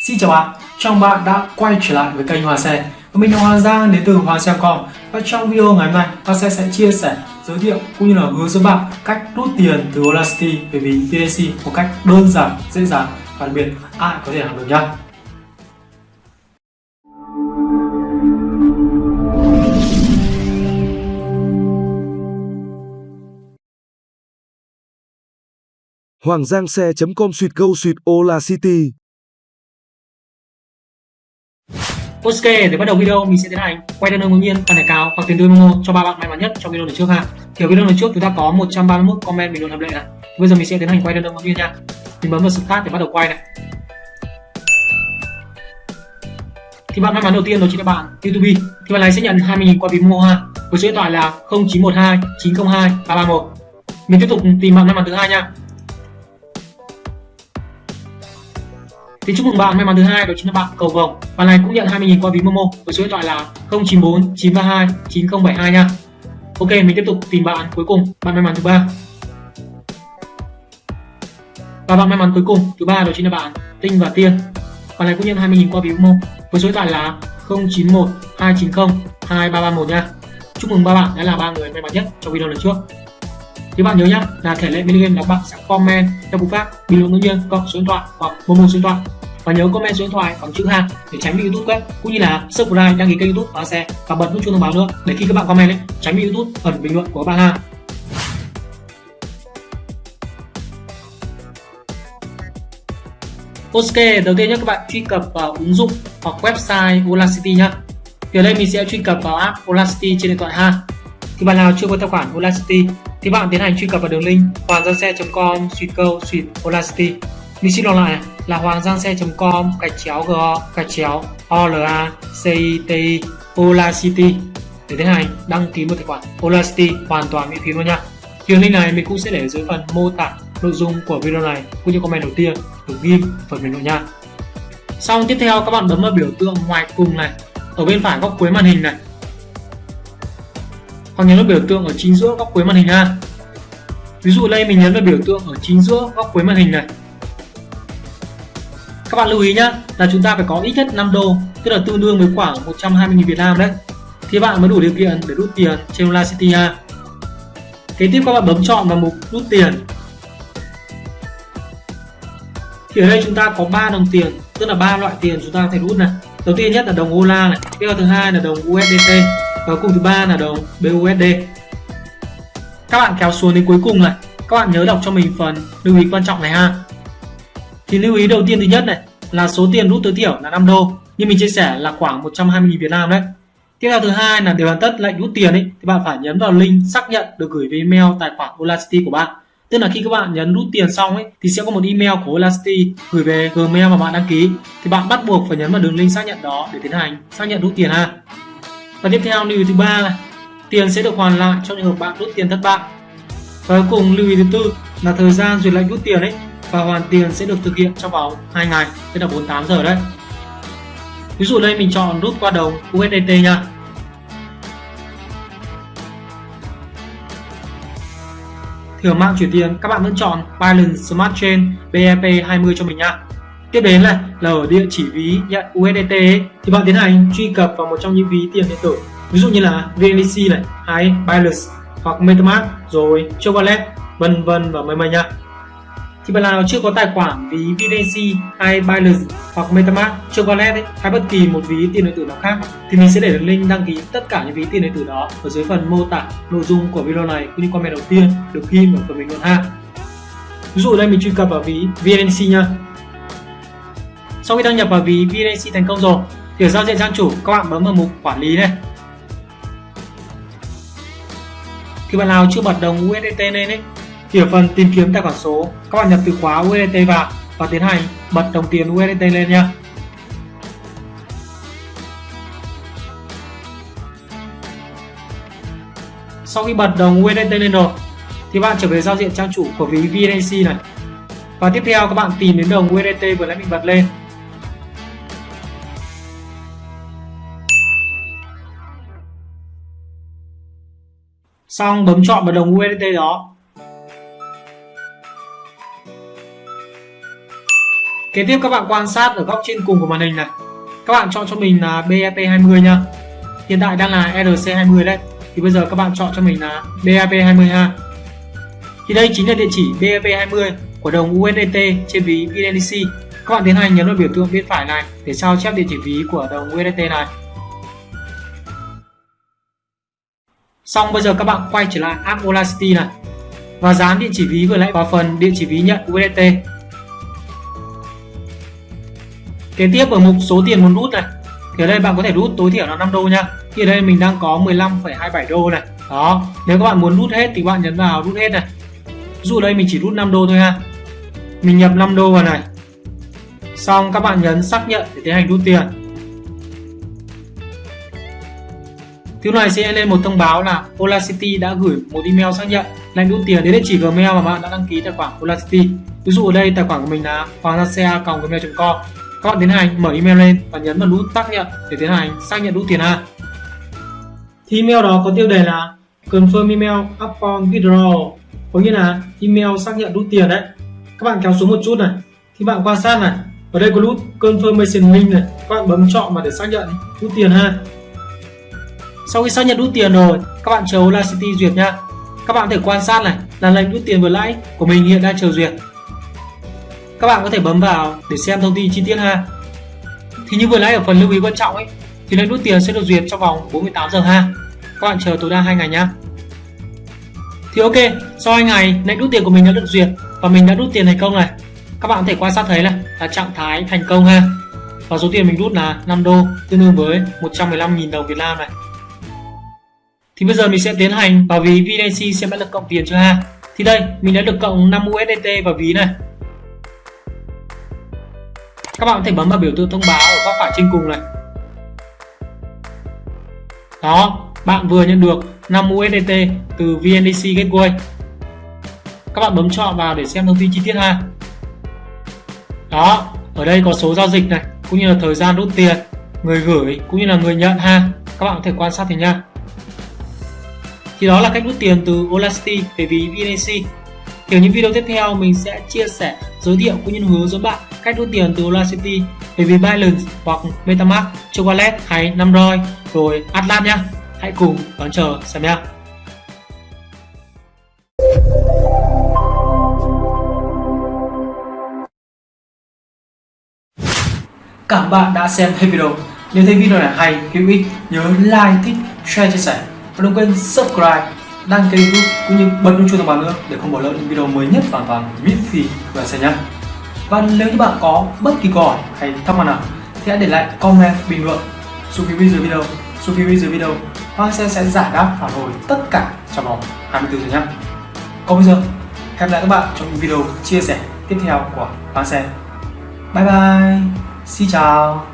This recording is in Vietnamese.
Xin chào bạn, chào bạn đã quay trở lại với kênh Hoa Xe và Mình là Hoàng Giang đến từ Hoàng Xe.com Và trong video ngày hôm nay, Hoa Xe sẽ chia sẻ, giới thiệu cũng như là hướng dẫn bạn cách rút tiền từ Olasity về ví VDC một cách đơn giản, dễ dàng và đặc biệt ai có thể làm được nhé Hoàng Giang Xe.com Suyệt câu, Suyệt Ola City. Ok, để bắt đầu video mình sẽ tiến hành quay đơn ngẫu nhiên và thẻ cao hoặc tiền tươi Momo cho ba bạn may mắn nhất trong video lần trước ha. Thì ở video lần trước chúng ta có 131 comment bình luận hợp lệ này. Bây giờ mình sẽ tiến hành quay đơn ngẫu nhiên nha. Mình bấm vào start để bắt đầu quay này. Thì bạn may mắn đầu tiên đó chính là bạn YouTube. Thì bạn này sẽ nhận 20.000 qua ví Momo ha. Với số điện thoại là 0912 902 331. Mình tiếp tục tìm bạn may mắn thứ hai nha. Thì chúc mừng bạn may mắn thứ hai đó chính là bạn Cầu Vồng. Bạn này cũng nhận 20.000 qua ví Momo với số điện thoại là 094 932 9072 nha. Ok, mình tiếp tục tìm bạn cuối cùng, bạn may mắn thứ ba. Và bạn may mắn cuối cùng thứ ba đó chính là bạn Tinh và Tiên. Bạn này cũng nhận 20.000 qua ví Momo với số điện thoại là 091 290 2331 nha. Chúc mừng ba bạn đã là ba người may mắn nhất trong video lần trước. Thì bạn nhớ nhá là thể lệ minigame là bạn sẽ comment theo cú pháp bình luận ngẫu nhiên cộng số điện thoại hoặc momo số điện thoại và nhớ comment số điện thoại bằng chữ hàng để tránh bị YouTube quét cũng như là subscribe đăng ký kênh YouTube và xe và bật nút chuông thông báo nữa để khi các bạn comment ấy tránh bị YouTube ẩn bình luận của bạn ha Ok, đầu tiên nhé các bạn truy cập vào ứng dụng hoặc website Volacity nhá. Thì ở đây mình sẽ truy cập vào app Volacity trên điện thoại ha. Thì bạn nào chưa có tài khoản Volacity thì bạn tiến hành truy cập vào đường link hoanggiangxe.com suy câu, suy Volacity. Mình xin đọc lại này là hoanggiangxe.com gạch chéo go gạch chéo i, t olaCity để tiến hành đăng ký một tài khoản olaCity hoàn toàn miễn phí luôn nha. Đường link này mình cũng sẽ để dưới phần mô tả nội dung của video này, cũng như comment đầu tiên được ghi phần bình luận nha. Xong, tiếp theo các bạn bấm vào biểu tượng ngoài cùng này ở bên phải góc cuối màn hình này hoặc nhấn vào biểu tượng ở chính giữa góc cuối màn hình ha. Ví dụ đây, mình nhấn vào biểu tượng ở chính giữa góc cuối màn hình này. Các bạn lưu ý nhá, là chúng ta phải có ít nhất 5 đô, tức là tương đương với khoảng 120.000 Việt Nam đấy. Thì bạn mới đủ điều kiện để rút tiền trên Audacity ha. Kế tiếp các bạn bấm chọn vào mục rút tiền. Thì ở đây chúng ta có 3 đồng tiền, tức là ba loại tiền chúng ta có thể rút này. Đầu tiên nhất là đồng Ola này tiếp theo thứ hai là đồng USDT và cùng thứ ba là đồng BUSD các bạn kéo xuống đến cuối cùng này. Các bạn nhớ đọc cho mình phần lưu ý quan trọng này ha. Thì lưu ý đầu tiên thứ nhất này, là số tiền rút tối thiểu là 5 đô. Như mình chia sẻ là khoảng 120.000 Việt Nam đấy. Tiếp theo thứ hai là để hoàn tất lệnh rút tiền ấy, thì bạn phải nhấn vào link xác nhận được gửi về email tài khoản Olacity của bạn. Tức là khi các bạn nhấn rút tiền xong ấy, thì sẽ có một email của Olacity gửi về Gmail mà bạn đăng ký. Thì bạn bắt buộc phải nhấn vào đường link xác nhận đó để tiến hành xác nhận rút tiền ha và tiếp theo, lưu ý thứ ba là tiền sẽ được hoàn lại trong trường hợp bạn rút tiền thất bại. Và cuối cùng, lưu ý thứ tư là thời gian duyệt lệnh rút tiền ấy, và hoàn tiền sẽ được thực hiện trong vòng 2 ngày, tức là 48 giờ đấy. Ví dụ đây, mình chọn rút qua đồng USDT nha. Thì ở mạng chuyển tiền, các bạn vẫn chọn Binance Smart Chain BEP20 cho mình nha tiếp đến là là ở địa chỉ ví nhận USDT ấy, thì bạn tiến hành truy cập vào một trong những ví tiền điện tử. Ví dụ như là VNDC này hay Binance hoặc MetaMask rồi Chocolate vân vân và mây mây nha thì bạn nào chưa có tài khoản ví VNDC hay Binance hoặc MetaMask Chocolate ấy, hay bất kỳ một ví tiền điện tử nào khác thì mình sẽ để đường link đăng ký tất cả những ví tiền điện tử đó ở dưới phần mô tả nội dung của video này cũng như comment đầu tiên được ghi ở phần bình luận ha. Ví dụ đây mình truy cập vào ví VNDC nha sau khi đăng nhập vào ví VNC thành công rồi thì ở giao diện trang chủ, các bạn bấm vào mục quản lý này. Khi bạn nào chưa bật đồng USDT lên ấy thì ở phần tìm kiếm tài khoản số, các bạn nhập từ khóa USDT vào và tiến hành bật đồng tiền USDT lên nha sau khi bật đồng USDT lên rồi, thì bạn trở về giao diện trang chủ của ví VNC này. Và tiếp theo, các bạn tìm đến đồng USDT vừa nãy mình bật lên. Xong, bấm chọn vào đồng USDT đó Kế tiếp các bạn quan sát ở góc trên cùng của màn hình này. Các bạn chọn cho mình là BEP20 nha. Hiện tại đang là RC20 đấy. Thì bây giờ các bạn chọn cho mình là BEP20 ha. Thì đây chính là địa chỉ BEP20 của đồng USDT trên ví BNC. Các bạn tiến hành nhấn vào biểu tượng bên phải này để sao chép địa chỉ ví của đồng USDT này. Xong bây giờ các bạn quay trở lại app Olacity này và dán địa chỉ ví vừa nãy vào phần địa chỉ ví nhận USDT. Kế tiếp ở mục số tiền muốn rút này thì ở đây bạn có thể rút tối thiểu là 5 đô nha. Thì ở đây mình đang có 15,27 đô này. Đó, nếu các bạn muốn rút hết thì bạn nhấn vào rút hết này. dù dụ đây mình chỉ rút 5 đô thôi ha. Mình nhập 5 đô vào này. Xong các bạn nhấn xác nhận để tiến hành rút tiền. Thứ này sẽ lên một thông báo là Olacity đã gửi một email xác nhận lệnh rút tiền đến địa chỉ Gmail mà bạn đã đăng ký tài khoản Olacity. Ví dụ ở đây tài khoản của mình là hoanggiaxe@gmail.com. Các bạn tiến hành mở email lên và nhấn vào nút xác nhận để tiến hành xác nhận rút tiền ha. Thì email đó có tiêu đề là confirm email upon withdrawal, có nghĩa là email xác nhận rút tiền đấy. Các bạn kéo xuống một chút này, thì bạn quan sát này, ở đây có nút confirmation link này, các bạn bấm chọn mà để xác nhận rút tiền ha. Sau khi xác nhận rút tiền rồi, các bạn chờ Audacity duyệt nha. Các bạn có thể quan sát này là lệnh rút tiền vừa lãi của mình hiện đang chờ duyệt. Các bạn có thể bấm vào để xem thông tin chi tiết ha. Thì như vừa nãy ở phần lưu ý quan trọng ấy, thì lệnh rút tiền sẽ được duyệt trong vòng 48 giờ ha. Các bạn chờ tối đa 2 ngày nhá. Thì ok, sau 2 ngày lệnh rút tiền của mình đã được duyệt và mình đã rút tiền thành công này. Các bạn có thể quan sát thấy này là trạng thái thành công ha. Và số tiền mình rút là 5 đô tương đương với 115.000 đồng Việt Nam này thì bây giờ mình sẽ tiến hành vào ví VNC xem đã được cộng tiền chưa ha? Thì đây, mình đã được cộng 5 USDT vào ví này. Các bạn có thể bấm vào biểu tượng thông báo ở góc phải trên cùng này. Đó, bạn vừa nhận được 5 USDT từ VNDC Gateway. Các bạn bấm chọn vào để xem thông tin chi tiết ha. Đó, ở đây có số giao dịch này, cũng như là thời gian rút tiền, người gửi cũng như là người nhận ha. Các bạn có thể quan sát thì nha thì đó là cách rút tiền từ Olasti về ví BNC. Thì ở những video tiếp theo mình sẽ chia sẻ, giới thiệu cũng như hướng dẫn bạn cách rút tiền từ Olasti về ví Binance hoặc MetaMask, cho Wallet hay Namroi rồi Atlas nhá. Hãy cùng đón chờ xem nhá. Cảm ơn bạn đã xem hết video. Nếu thấy video này hay, hữu ích, nhớ like, thích, share, chia sẻ và đừng quên subscribe, đăng ký youtube cũng như bật nút chuông thông báo nữa để không bỏ lỡ những video mới nhất hoàn toàn miễn phí của xe nhé. Và nếu như bạn có bất kỳ câu hỏi hay thắc mắc nào thì hãy để lại comment bình luận. Xuống phía dưới video xuống phía dưới video. Hoa Sen sẽ giải đáp phản hồi tất cả trong vòng 24 giờ nhé. Còn bây giờ, hẹn gặp lại các bạn trong những video chia sẻ tiếp theo của Hoa Sen. bye bye, xin chào.